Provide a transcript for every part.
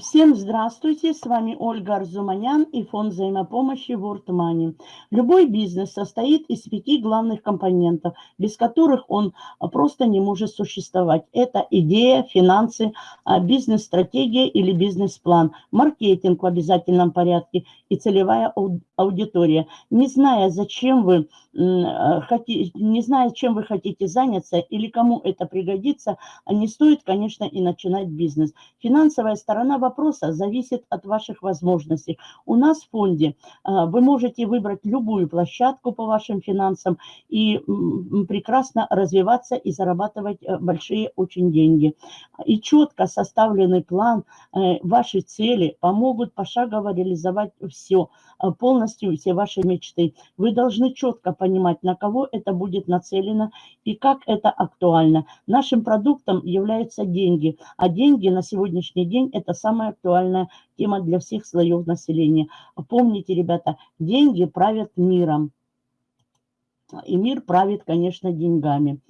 А, всем здравствуйте, с вами Ольга Арзуманян и фонд взаимопомощи World Money. Любой бизнес состоит из пяти главных компонентов, без которых он а, просто не может существовать. Это идея, финансы, а, бизнес-стратегия или бизнес-план, маркетинг в обязательном порядке и целевая аудитория. Не зная, зачем вы хотите, не зная, чем вы хотите заняться или кому это пригодится, не стоит, конечно, и начинать бизнес. Финансовая сторона сторона вопроса зависит от ваших возможностей. У нас в фонде а, вы можете выбрать любую площадку по вашим финансам и прекрасно развиваться и зарабатывать э, большие очень деньги. И четко составленный план, э, ваши цели помогут пошагово реализовать все, э, полностью все ваши мечты. Вы должны четко понимать, на кого это будет нацелено и как это актуально. Нашим продуктом являются деньги, а деньги на сегодняшний день – это самая актуальная тема для всех слоев населения. Помните, ребята, деньги правят миром. И мир правит, конечно, деньгами.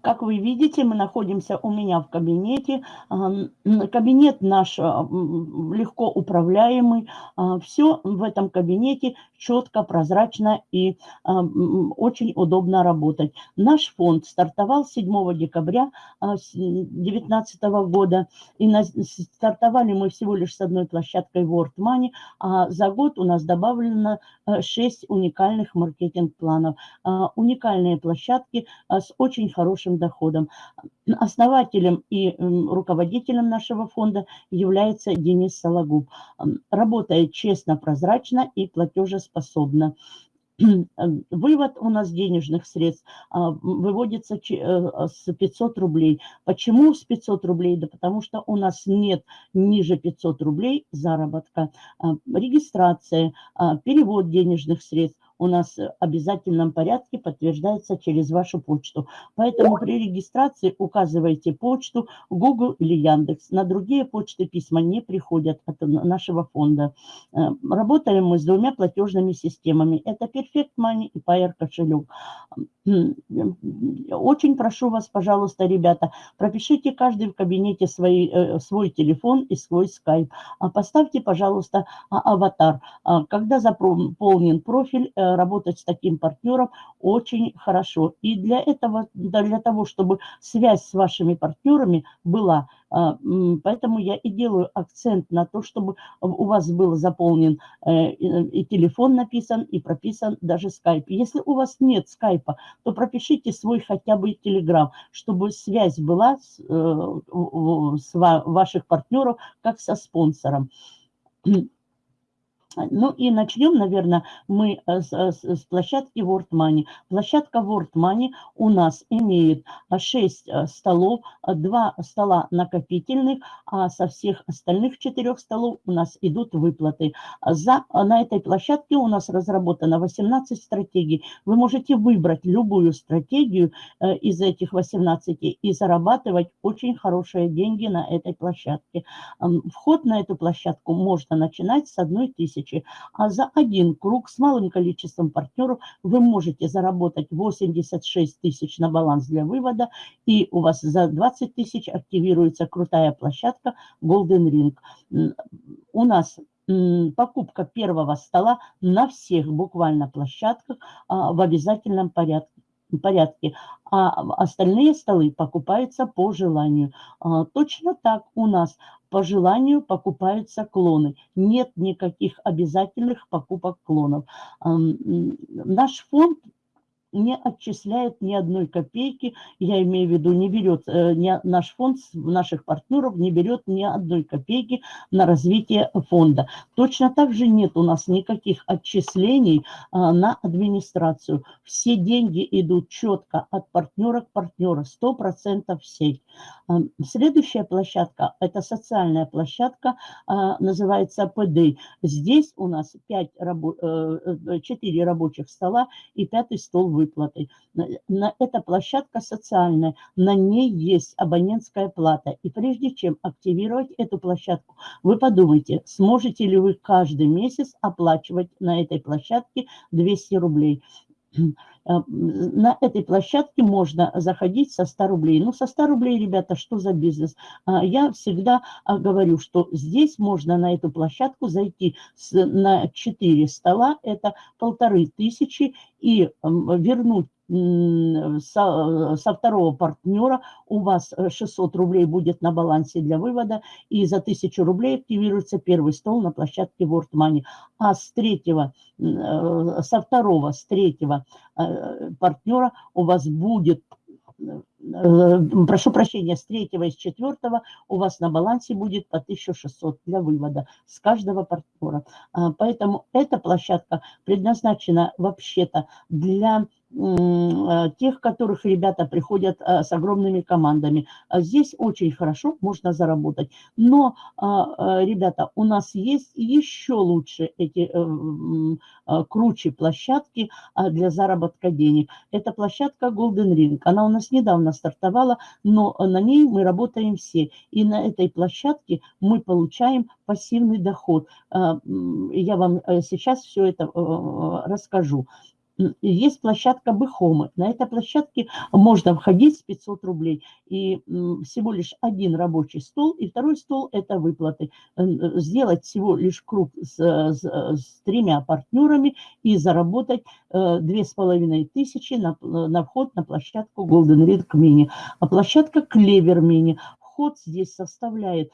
Как вы видите, мы находимся у меня в кабинете. Кабинет наш легко управляемый. А, Все в этом кабинете четко, прозрачно и очень удобно работать. Наш фонд стартовал 7 декабря 2019 а, года. И стартовали мы всего лишь с одной площадкой World Money. А за год у нас добавлено 6 уникальных маркетинг-планов. Уникальные площадки с очень хорошим доходом. Основателем и руководителем нашего фонда является Денис Сологуб. Работает честно, прозрачно и платежеспособно. Вывод у нас денежных средств а, выводится э, с 500 рублей. Почему с 500 рублей? Да потому что у нас нет ниже 500 рублей заработка. А, регистрация, перевод денежных средств у нас в обязательном порядке подтверждается через вашу почту. Поэтому при регистрации указывайте почту Google или Яндекс. На другие почты письма не приходят от нашего фонда. Э, работаем мы с двумя платежными системами. Это Perfect Money и Payer кошелек. Очень прошу вас, пожалуйста, ребята, пропишите каждый в кабинете свой, э, свой телефон и свой скайп. А поставьте, пожалуйста, а, аватар. А, когда заполнен профиль, э, работать с таким партнером очень хорошо. И для этого, для того, чтобы связь с вашими партнерами была, а, поэтому я и делаю акцент на то, чтобы у вас был заполнен э, и телефон написан, и прописан даже скайп. Если у вас нет скайпа, то пропишите свой хотя бы телеграм, чтобы связь была с, э, с ваших партнеров как со спонсором. Ну и начнем, наверное, мы э, с, э, с, с площадки World Money. Площадка World Money у нас имеет 6 э, столов, 2 стола накопительных, а со всех остальных 4 столов у нас идут выплаты. За, на этой площадке у нас разработано 18 стратегий. Вы можете выбрать любую стратегию из этих 18 и зарабатывать очень хорошие деньги на этой площадке. Вход на эту площадку можно начинать с 1 тысячи тысячи, а за один круг с малым количеством партнеров вы можете заработать 86 тысяч на баланс для вывода, и у вас за 20 тысяч активируется крутая площадка Golden Ring. У нас покупка первого стола на всех буквально площадках а, в обязательном порядке порядке, а остальные столы покупаются по желанию. А, точно так у нас по желанию покупаются клоны. Нет никаких обязательных покупок клонов. Наш фонд не отчисляет ни одной копейки, я имею в виду, не берет, э, не, наш фонд, наших партнеров не берет ни одной копейки на развитие фонда. Точно так же нет у нас никаких отчислений а, на администрацию. Все деньги идут четко от партнера к партнеру, 100% в сеть. А, следующая площадка, это социальная площадка, а, называется ПД. Здесь у нас 5 рабо 4 э, рабочих стола и пятый стол выплатой. Эта площадка социальная, на ней есть абонентская плата. И прежде чем активировать эту площадку, вы подумайте, сможете ли вы каждый месяц оплачивать на этой площадке 200 рублей. На этой площадке можно заходить со 100 рублей. Ну, со 100 рублей, ребята, что за бизнес? Я всегда говорю, что здесь можно на эту площадку зайти на 4 стола, это полторы тысячи, и вернуть со, со второго партнера у вас 600 э, рублей будет на балансе для вывода, и за 1000 рублей активируется первый стол на площадке World Money. А с третьего, э, со второго, с третьего э, партнера у вас будет прошу прощения, с третьего и с четвертого у вас на балансе будет по 1600 для вывода с каждого партнера. А, поэтому эта площадка предназначена вообще-то для Э, тех, которых ребята приходят э, с огромными командами. А здесь очень хорошо можно заработать. Но, а, э, ребята, у нас есть еще лучше эти круче площадки а, для заработка денег. Это площадка Golden Ring. Она у нас недавно стартовала, но на ней мы работаем все. И на этой площадке мы получаем пассивный доход. Я вам сейчас все это расскажу есть площадка Бэхомы. На этой площадке можно входить с 500 рублей. И всего лишь один рабочий стол, и второй стол – это выплаты. Сделать всего лишь круг с, с, с тремя партнерами и заработать э, две с половиной тысячи на, вход на площадку Golden Ring Mini. А площадка Clever Mini вход здесь составляет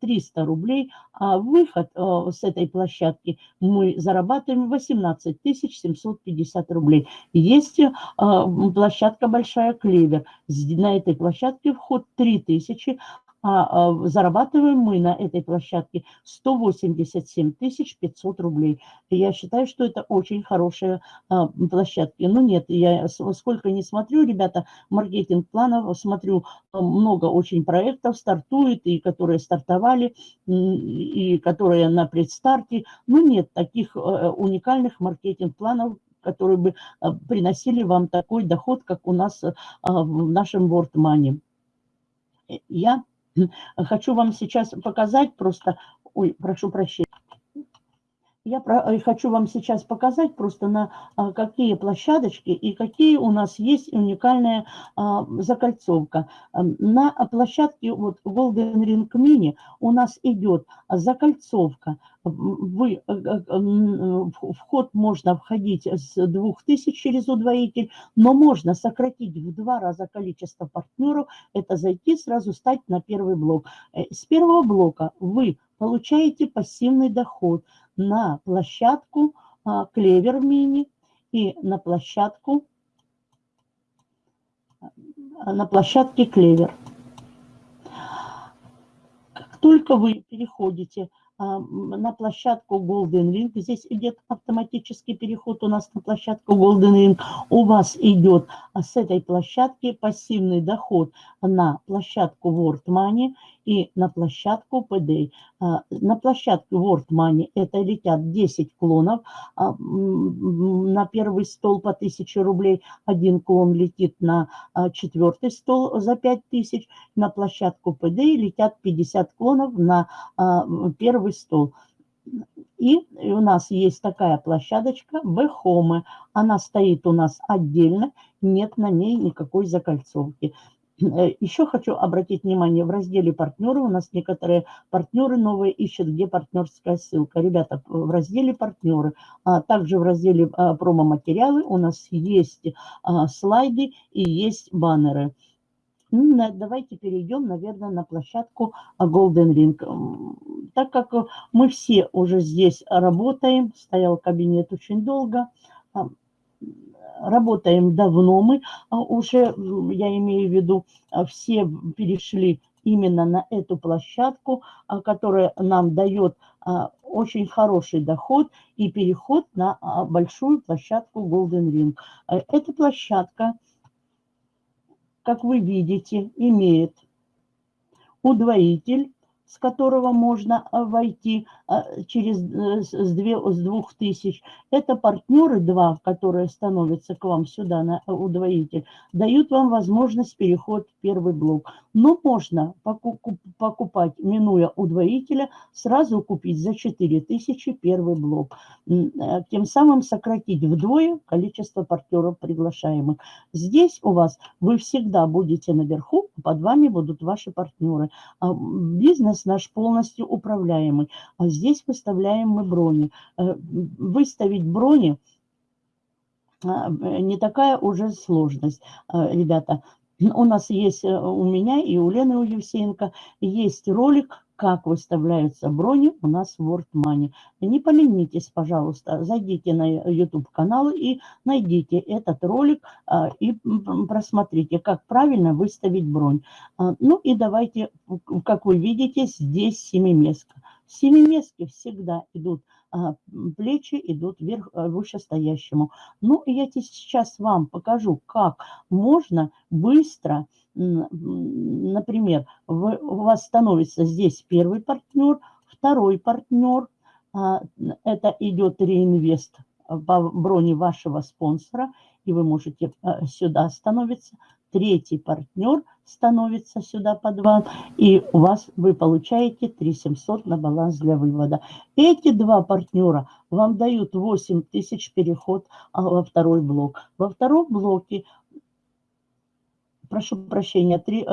300 рублей, а выход э, с этой площадки мы зарабатываем 18 750 рублей. Есть э, площадка Большая Клевер. На этой площадке вход 3000, а, а зарабатываем мы на этой площадке 187 500 рублей. Я считаю, что это очень хорошие а, площадки. Но нет, я сколько не смотрю, ребята, маркетинг планов, смотрю, а, много очень проектов стартует, и которые стартовали, и которые на предстарте. Но нет таких уникальных маркетинг планов, которые бы приносили вам такой доход, как у нас в нашем World Money. Я Хочу вам сейчас показать просто... Ой, прошу прощения. Я э, хочу вам сейчас показать просто на а, какие площадочки и какие у нас есть уникальная а, закольцовка. На площадке вот Golden Ring Mini у нас идет закольцовка. Вы, э, э, вход можно входить с 2000 через удвоитель, но можно сократить в два раза количество партнеров. Это зайти сразу стать на первый блок. С первого блока вы получаете пассивный доход – на площадку а, Клевер Мини и на площадку а, на площадке Клевер. Как только вы переходите а, на площадку Golden Ring. Здесь идет автоматический переход у нас на площадку Golden Ring. У вас идет с этой площадки пассивный доход на площадку World Money и на площадку PD. А, на площадке World Money это летят 10 клонов. На первый стол по 1000 рублей. Один клон летит на четвертый стол за 5000. На площадку PD летят 50 клонов на первый стол. И у нас есть такая площадочка Бэхомы. Она стоит у нас отдельно, нет на ней никакой закольцовки. Э, Еще хочу обратить внимание, в разделе партнеры у нас некоторые партнеры новые ищут, где партнерская ссылка. Ребята, в разделе партнеры, а также в разделе а, промо-материалы у нас есть а, слайды и есть баннеры. Ну, давайте перейдем, наверное, на площадку Golden Ring. Так как мы все уже здесь работаем, стоял кабинет очень долго, а, работаем давно мы а, уже, я имею в виду, а, все перешли именно на эту площадку, которая нам дает очень хороший доход и переход на большую площадку Golden Ring. Эта площадка как вы видите, имеет удвоитель, с которого можно а, войти а, через э, с, две, с двух тысяч. Это партнеры два, которые становятся к вам сюда на удвоитель, дают вам возможность переход в первый блок. Но можно покупать, минуя удвоителя, сразу купить за 4000 первый блок. Э, тем самым сократить вдвое количество партнеров приглашаемых. Здесь у вас вы всегда будете наверху, под вами будут ваши партнеры. А бизнес наш полностью управляемый. А здесь выставляем мы брони. Э, выставить брони а, не такая уже сложность, ребята. У нас есть, э, у меня и у Лены у Евсеенко, есть ролик, как выставляются брони у нас в WordMoney. Не поленитесь, пожалуйста, зайдите на YouTube-канал и найдите этот ролик а, и просмотрите, как правильно выставить бронь. А, ну и давайте, как вы видите, здесь семиместка. Семиместки всегда идут плечи идут вверх, вышестоящему. Ну, и я сейчас вам покажу, как можно быстро, например, вы, у вас становится здесь первый партнер, второй партнер, а, это идет реинвест по броне вашего спонсора, и вы можете сюда становиться, третий партнер становится сюда под вам, и у вас вы получаете 3700 на баланс для вывода. Эти два партнера вам дают 8000 переход а, во второй блок. Во втором блоке, прошу прощения, 3,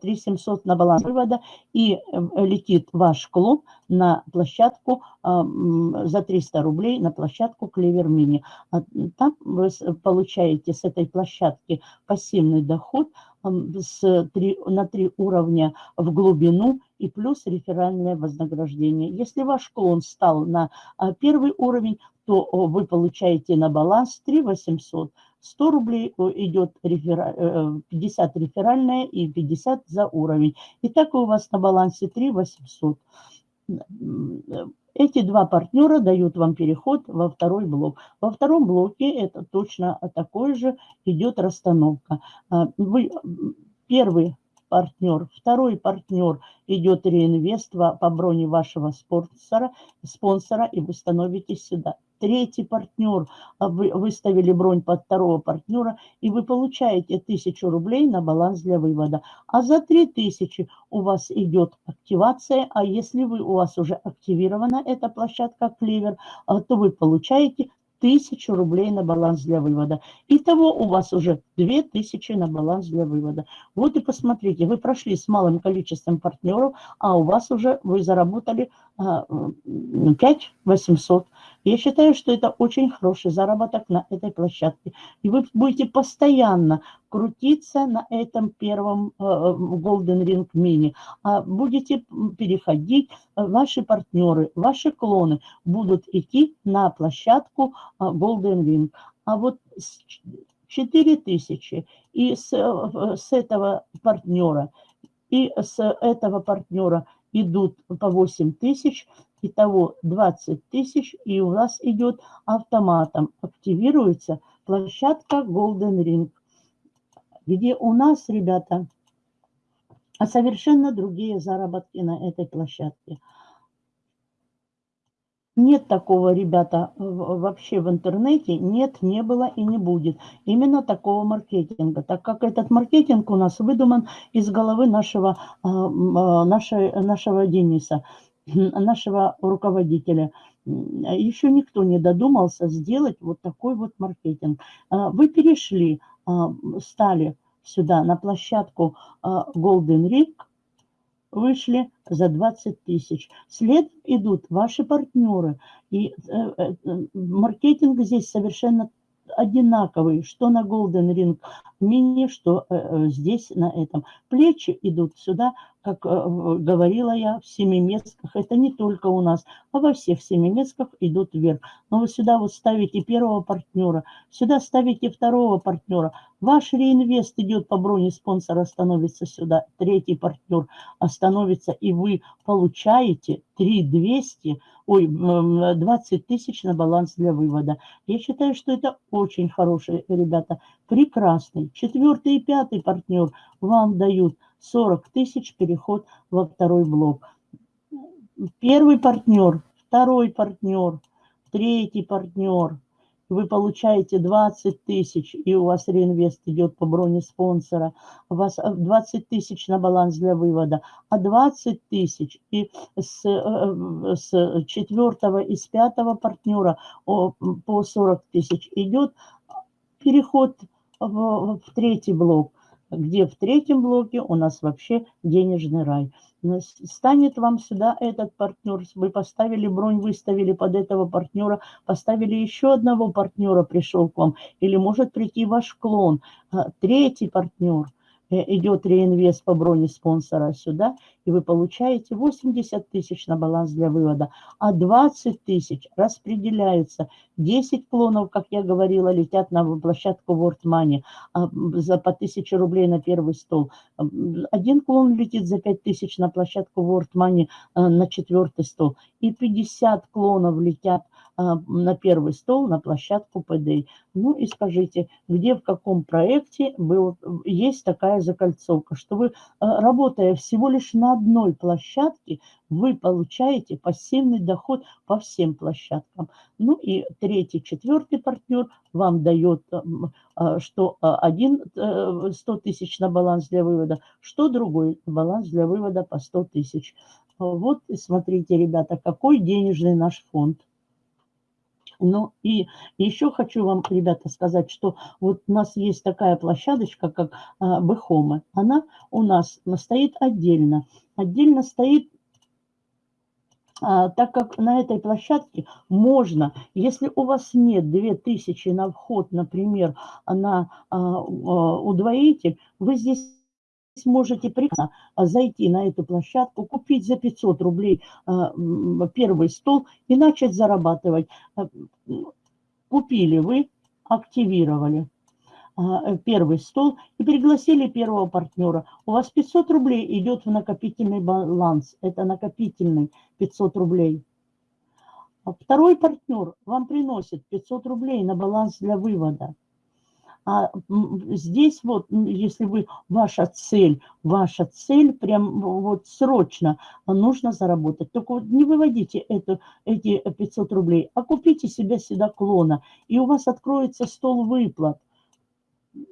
3700 на баланс вывода и э, летит ваш клуб на площадку за 300 рублей на площадку Клевер Мини. А, там вы получаете с этой площадки пассивный доход с 3, на 3 уровня в глубину и плюс реферальное вознаграждение. Если ваш клон стал на а, первый уровень, то вы получаете на баланс 3 800 100 рублей идет рефера... 50 э, реферальная и 50 за уровень. И так у вас на балансе 3 800. Эти два партнера дают вам переход во второй блок. Во втором блоке это точно такой же идет расстановка. А, вы, первый партнер, второй партнер идет реинвест по броне вашего спонсора, спонсора и вы становитесь сюда третий партнер, а вы выставили бронь под второго партнера, и вы получаете 1000 рублей на баланс для вывода. А за 3000 у вас идет активация, а если вы, у вас уже активирована эта площадка Клевер, а, то вы получаете 1000 рублей на баланс для вывода. Итого у вас уже 2000 на баланс для вывода. Вот и посмотрите, вы прошли с малым количеством партнеров, а у вас уже вы заработали 5 800. Я считаю, что это очень хороший заработок на этой площадке. И вы будете постоянно крутиться на этом первом э, Golden Ring Mini. А будете переходить, э, ваши партнеры, ваши клоны будут идти на площадку э, Golden Ring. А вот 4000 и с, с этого партнера, и с этого партнера идут по 8 тысяч, итого 20 тысяч, и у вас идет автоматом, активируется площадка Golden Ring, где у нас, ребята, совершенно другие заработки на этой площадке. Нет такого, ребята, вообще в интернете. Нет, не было и не будет. Именно такого маркетинга. Так как этот маркетинг у нас выдуман из головы нашего, а, а, нашей, нашего Дениса, нашего руководителя. Еще никто не додумался сделать вот такой вот маркетинг. А, вы перешли, стали сюда на площадку Golden Ring, вышли за 20 тысяч. След идут ваши партнеры. И э, э, маркетинг здесь совершенно одинаковый, что на Golden Ring Mini, что э, здесь на этом. Плечи идут сюда, как э, говорила я, в семиместках. Это не только у нас, а во всех семиместках идут вверх. Но вы сюда вот ставите первого партнера, сюда ставите второго партнера. Ваш реинвест идет по броне спонсора, становится сюда. Третий партнер остановится, и вы получаете 3200 ой, 20 тысяч на баланс для вывода. Я считаю, что это очень хорошие ребята, прекрасный. Четвертый и пятый партнер вам дают 40 тысяч переход во второй блок. Первый партнер, второй партнер, третий партнер. вы получаете 20 тысяч, и у вас реинвест идет по броне спонсора, у вас 20 э, тысяч на баланс для вывода, а 20 тысяч и с, э, с четвертого и с пятого партнера по 40 тысяч идет переход в, в третий блок где в третьем блоке у нас вообще денежный рай. Станет вам сюда этот партнер, вы поставили бронь, выставили под этого партнера, поставили еще одного партнера, пришел к вам, или может прийти ваш клон, а, третий партнер – идет реинвест по броне спонсора сюда, и вы получаете 80 тысяч на баланс для вывода, а 20 тысяч распределяются. 10 клонов, как я говорила, летят на площадку World Money а, за по 1000 рублей на первый стол. Один клон летит за 5 тысяч на площадку World Money а, на четвертый стол. И 50 клонов летят на первый стол, на площадку ПД. Ну и скажите, где, в каком проекте был, есть такая закольцовка, что вы, а, работая всего лишь на одной площадке, вы получаете пассивный доход по всем площадкам. Ну и третий, четвертый партнер вам дает, а, что один 100 э, тысяч на баланс для вывода, что другой баланс для вывода по 100 тысяч. Вот смотрите, ребята, какой денежный наш фонд. Ну и еще хочу вам, ребята, сказать, что вот у нас есть такая площадочка, как а, Бэхома. Она у нас стоит отдельно. Отдельно стоит а, так как на этой площадке можно, если у вас нет 2000 на вход, например, на а, удвоитель, вы здесь сможете прекрасно а, зайти на эту площадку, купить за 500 рублей а, первый стол и начать зарабатывать. А, купили вы, активировали первый стол и пригласили первого партнера. У вас 500 рублей идет в накопительный баланс. Это накопительный 500 рублей. Второй партнер вам приносит 500 рублей на баланс для вывода. А здесь вот, если вы, ваша цель, ваша цель прям вот срочно нужно заработать. Только вот не выводите это, эти 500 рублей, а купите себе сюда клона, и у вас откроется стол выплат –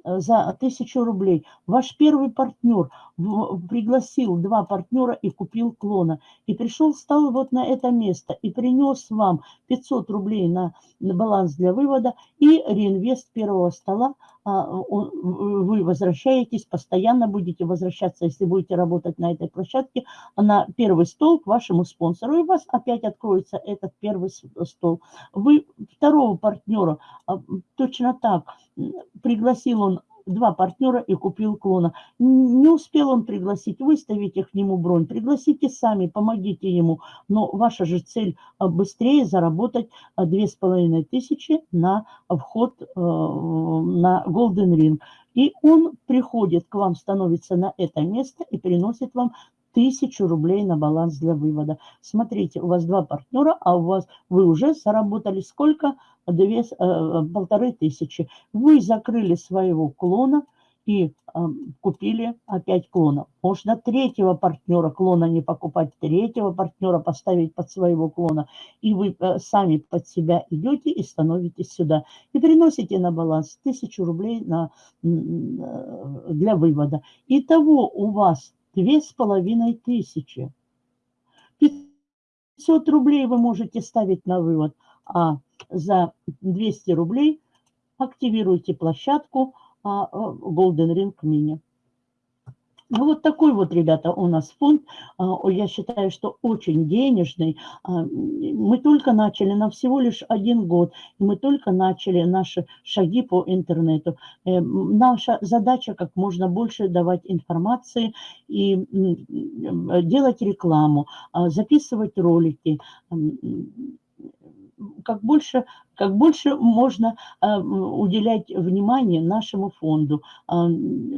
за тысячу рублей. Ваш первый партнер пригласил два партнера и купил клона. И пришел, стал вот на это место и принес вам 500 рублей на, на баланс для вывода и реинвест первого стола. А, вы возвращаетесь, постоянно будете возвращаться, если будете работать на этой площадке, на первый стол к вашему спонсору. И у вас опять откроется этот первый стол. Вы второго партнера а, точно так пригласил он два партнера и купил клона. Не успел он пригласить, выставите к нему бронь, пригласите сами, помогите ему. Но ваша же цель а, быстрее заработать а, две с половиной тысячи на вход э, на Golden Ring. И он приходит к вам, становится на это место и приносит вам тысячу рублей на баланс для вывода. Смотрите, у вас два партнера, а у вас вы уже заработали сколько? Две, э, полторы тысячи. Вы закрыли своего клона и э, купили опять клона. Можно третьего партнера клона не покупать, третьего партнера поставить под своего клона. И вы э, сами под себя идете и становитесь сюда. И приносите на баланс тысячу рублей на, э, для вывода. Итого у вас две с половиной тысячи. 500 рублей вы можете ставить на вывод, а за 200 рублей активируйте площадку а, Golden Ring Mini. Ну, вот такой вот, ребята, у нас фонд. А, я считаю, что очень денежный. А, мы только начали, на всего лишь один год. Мы только начали наши шаги по интернету. Э, наша задача как можно больше давать информации и делать рекламу, а, записывать ролики, как больше, как больше можно э, уделять внимание нашему фонду, э,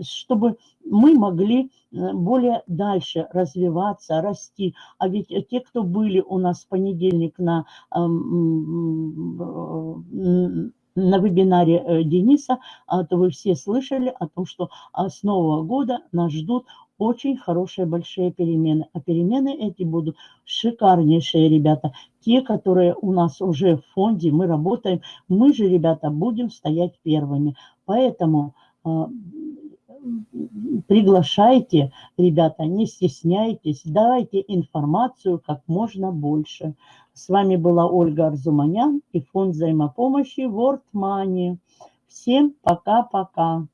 чтобы мы могли э, более дальше развиваться, расти. А ведь те, кто были у нас в понедельник на на вебинаре Дениса, то вы все слышали о том, что с Нового года нас ждут очень хорошие большие перемены. А перемены эти будут шикарнейшие, ребята. Те, которые у нас уже в фонде, мы работаем, мы же, ребята, будем стоять первыми. Поэтому а, приглашайте, ребята, не стесняйтесь, давайте информацию как можно больше. С вами была Ольга Арзуманян и фонд взаимопомощи World Money. Всем пока-пока.